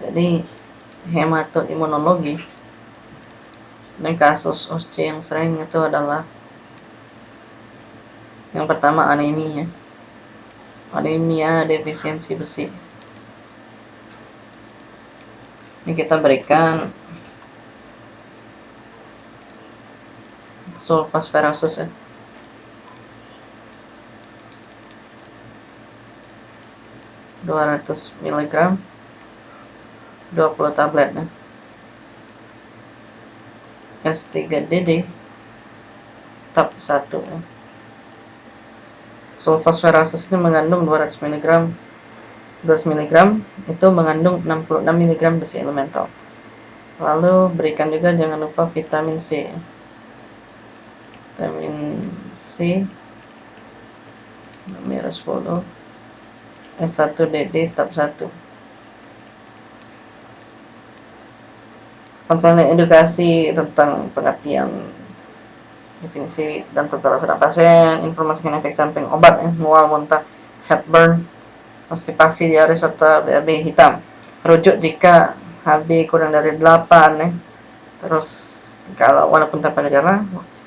jadi hematoimunologi. Dan kasus OSCE yang sering itu adalah yang pertama anemia. Anemia defisiensi besi. Ini kita berikan sulfasferosus ya. dua ratus miligram dua puluh tablet ya. S3DD tab 1 ya. Sulfosferasus ini mengandung 200 mg 200 mg itu mengandung 66 mg besi elemental. Lalu berikan juga jangan lupa vitamin C. Vitamin C. Merah 10 S1DD tab 1 konselnya edukasi tentang pengertian definisi dan tata laksana pasien, informasikan efek samping obat ya, mual, muntah, heartburn, konstipasi, diare serta BAB hitam. Rujuk jika HB kurang dari 8 ya. Terus kalau walaupun tanpa gejala,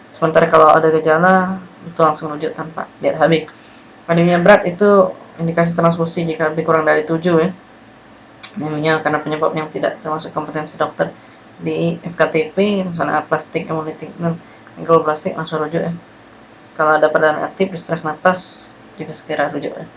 sementara kalau ada gejala itu langsung rujuk tanpa lihat HB. Anemia berat itu indikasi transfusi jika HB kurang dari 7 ya. Anemia karena penyebab yang tidak termasuk kompetensi dokter di FKTP misalnya plastik hemolytik dan plastik langsung rujuk ya. Kalau ada perdana aktif di stres nafas juga segera rujuk ya